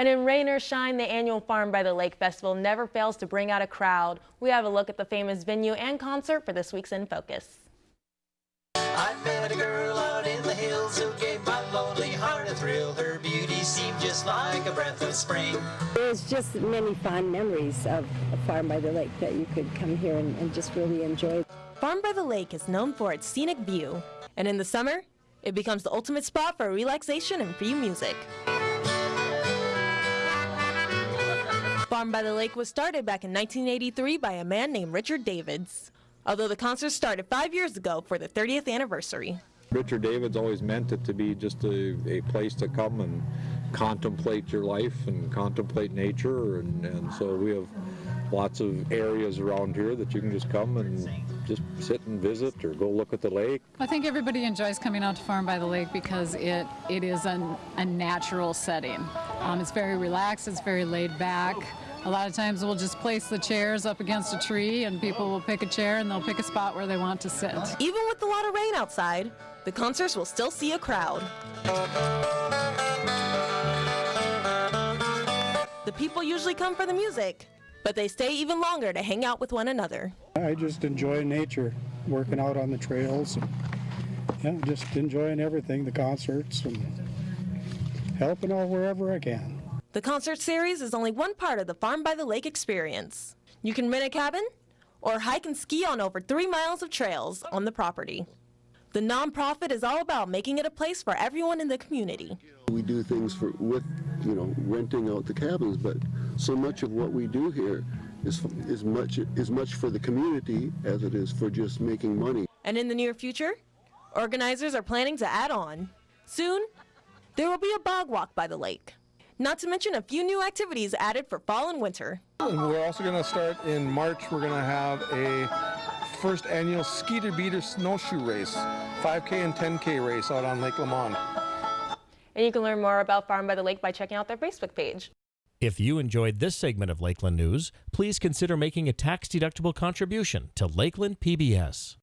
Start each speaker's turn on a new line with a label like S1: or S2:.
S1: And in rain or shine, the annual Farm by the Lake Festival never fails to bring out a crowd. We have a look at the famous venue and concert for this week's In Focus.
S2: I met a girl out in the hills who gave my lonely heart a thrill. Her beauty seemed just like a breath of spring.
S3: There's just many fond memories of a farm by the lake that you could come here and, and just really enjoy.
S1: Farm by the Lake is known for its scenic view, and in the summer, it becomes the ultimate spot for relaxation and free music. Farm by the Lake was started back in 1983 by a man named Richard Davids, although the concert started five years ago for the 30th anniversary.
S4: Richard Davids always meant it to be just a, a place to come and contemplate your life and contemplate nature and, and so we have lots of areas around here that you can just come and just sit and visit or go look at the lake.
S5: I think everybody enjoys coming out to Farm by the Lake because it, it is an, a natural setting. Um, it's very relaxed, it's very laid back. A lot of times we'll just place the chairs up against a tree and people will pick a chair and they'll pick a spot where they want to sit.
S1: Even with a lot of rain outside, the concerts will still see a crowd. The people usually come for the music, but they stay even longer to hang out with one another.
S6: I just enjoy nature, working out on the trails, and, yeah, just enjoying everything, the concerts, and helping out wherever I can.
S1: The concert series is only one part of the Farm by the Lake experience. You can rent a cabin or hike and ski on over three miles of trails on the property. The nonprofit is all about making it a place for everyone in the community.
S7: We do things for with, you know, renting out the cabins, but so much of what we do here is is much is much for the community as it is for just making money.
S1: And in the near future, organizers are planning to add on. Soon, there will be a bog walk by the lake. Not to mention a few new activities added for fall and winter.
S8: And we're also going to start in March. We're going to have a first annual Skeeter Beater snowshoe race, 5K and 10K race out on Lake Lamond.
S1: And you can learn more about Farm by the Lake by checking out their Facebook page.
S9: If you enjoyed this segment of Lakeland News, please consider making a tax-deductible contribution to Lakeland PBS.